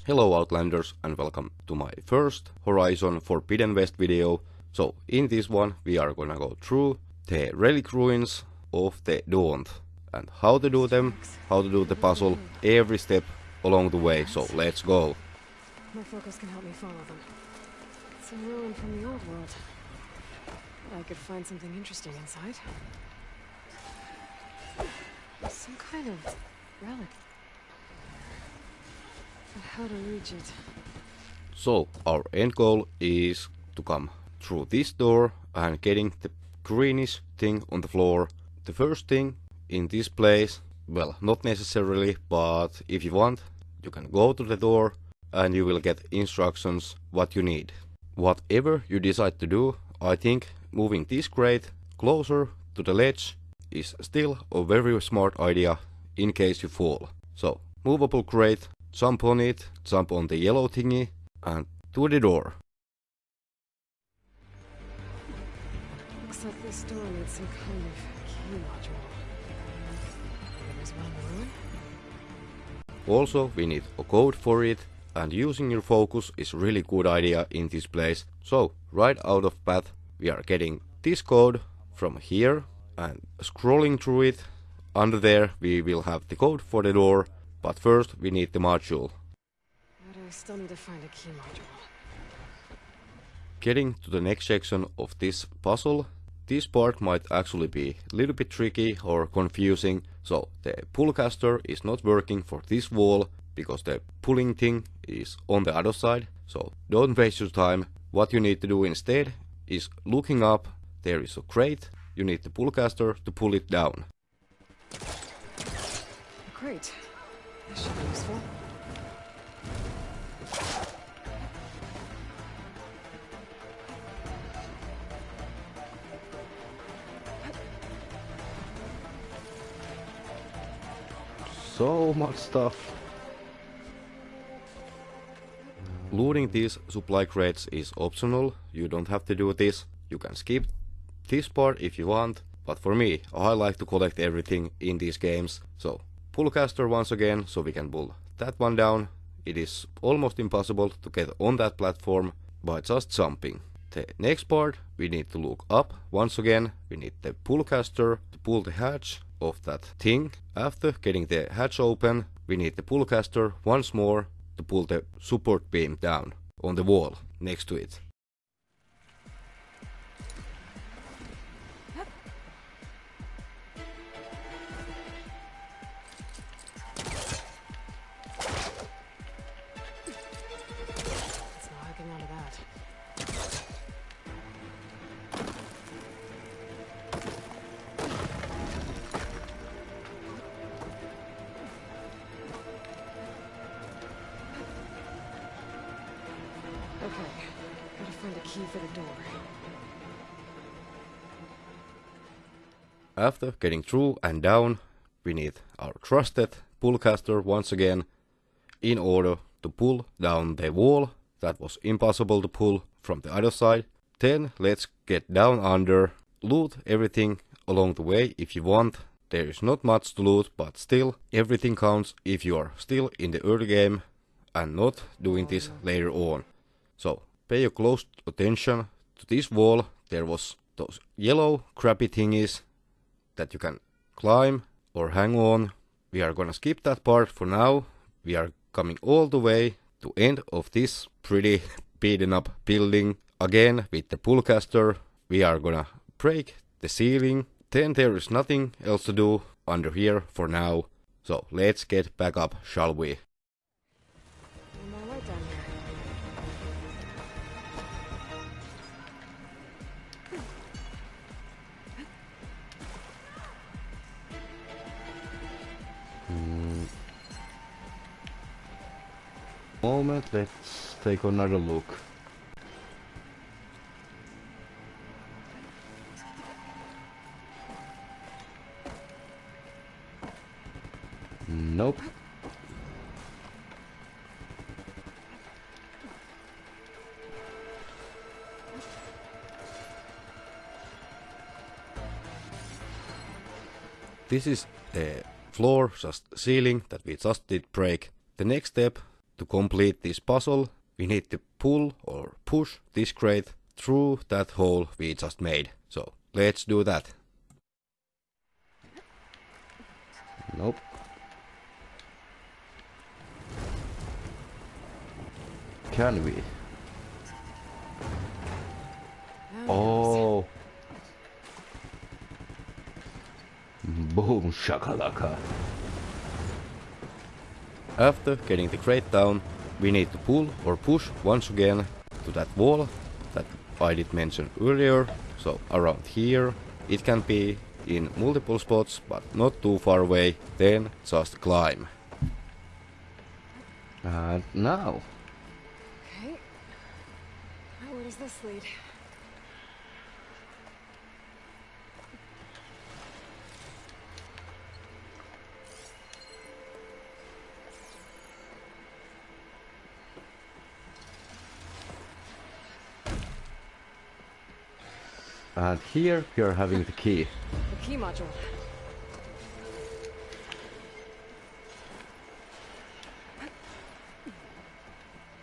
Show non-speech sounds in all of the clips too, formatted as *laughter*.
Thomas. Hello Outlanders and welcome to my first Horizon Forbidden West video. So in this one we are gonna go through the relic ruins of the Daunt and how to do them, how to do the puzzle, every step along the way. So let's go. My focus can help me follow them. It's a ruin from the old world. I could find something interesting inside. Some kind of relic. How to reach it? So our end goal is to come through this door and getting the greenish thing on the floor. The first thing in this place, well, not necessarily, but if you want, you can go to the door and you will get instructions what you need. Whatever you decide to do, I think moving this crate closer to the ledge is still a very smart idea in case you fall. So, movable crate, jump on it, jump on the yellow thingy and to the door. Looks like this door needs some kind of key module. There's one in? Also, we need a code for it and using your focus is really good idea in this place. So, right out of path, we are getting this code from here and scrolling through it. Under there, we will have the code for the door, but first we need the module. But I still need to find a key module. Getting to the next section of this puzzle, this part might actually be a little bit tricky or confusing, so the pull caster is not working for this wall because the pulling thing is on the other side, so don't waste your time. What you need to do instead is looking up, there is a crate, you need the pull caster to pull it down. Great. Should be useful. So much stuff. Looting these supply crates is optional, you don't have to do this. You can skip this part if you want, but for me, I like to collect everything in these games. So, pull caster once again, so we can pull that one down. It is almost impossible to get on that platform by just jumping. The next part, we need to look up once again. We need the pull caster to pull the hatch of that thing. After getting the hatch open, we need the pull caster once more to pull the support beam down on the wall next to it. Gotta find a key for the door. After getting through and down, we need our trusted pull caster once again in order to pull down the wall that was impossible to pull from the other side. Then let's get down under, loot everything along the way if you want. There is not much to loot, but still everything counts if you are still in the early game and not doing this later on. So pay a close attention to this wall. There was those yellow crappy thingies that you can climb or hang on. We are gonna skip that part for now. We are coming all the way to end of this pretty *laughs* beaten up building. Again with the pull caster, we are gonna break the ceiling. Then there is nothing else to do under here for now. So let's get back up, shall we? Moment, let's take another look. Nope. This is the floor, just ceiling that we just did break. The next step to complete this puzzle, we need to pull or push this crate through that hole we just made. So let's do that. Nope. Can we? Oh. Boom shakalaka. After getting the crate down, we need to pull or push once again to that wall that I did mention earlier. So around here, it can be in multiple spots, but not too far away, then just climb. And now. Okay. Now where does this lead? And here we are having the key. The key module.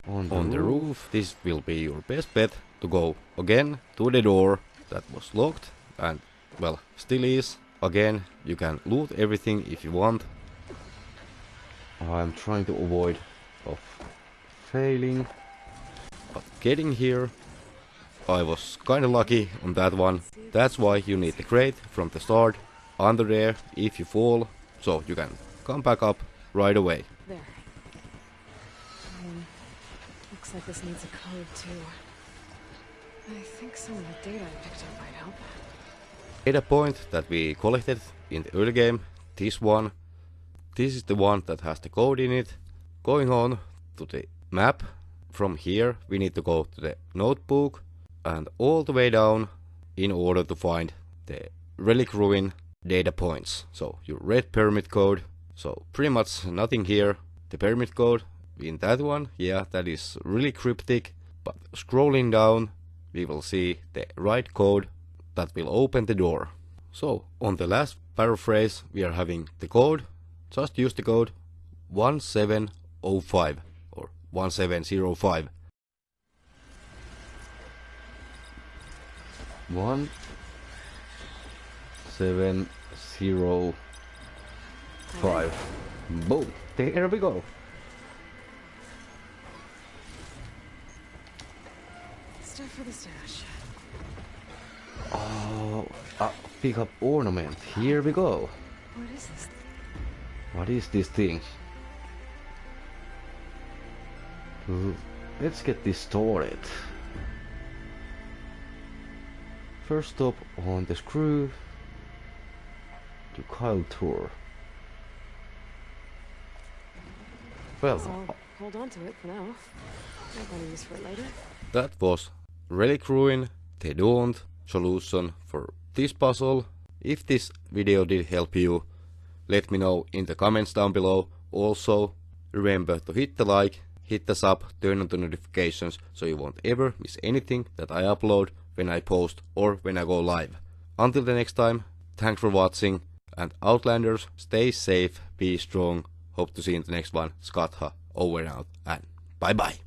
On the, On the roof. roof, this will be your best bet to go again to the door that was locked and, well, still is. Again, you can loot everything if you want. I'm trying to avoid of failing. But getting here, I was kinda lucky on that one. That's why you need the crate from the start under there if you fall, so you can come back up right away. There. Um, looks like this needs a code too. I think some of the data I picked up might help. Data point that we collected in the early game, this one. This is the one that has the code in it. Going on to the map, from here we need to go to the notebook and all the way down in order to find the relic ruin data points. So your red pyramid code. So pretty much nothing here. The pyramid code in that one, yeah, that is really cryptic. But scrolling down, we will see the right code that will open the door. So on the last paraphrase, we are having the code. Just use the code 1705 or 1705. One seven zero five. Boom. There we go. Stuff for the stash. Oh, uh, pick up ornament. Here we go. What is this? What is this thing? Let's get this started. First stop on the screw to Kyle Tour. Well, I'll hold on to it for now. Might want to use for it later. That was Relic Ruin, the Daunt solution for this puzzle. If this video did help you, let me know in the comments down below. Also, remember to hit the like, hit the sub, turn on the notifications so you won't ever miss anything that I upload when I post or when I go live. Until the next time, thanks for watching and Outlanders, stay safe, be strong. Hope to see you in the next one. Skatha, over and out, and bye bye.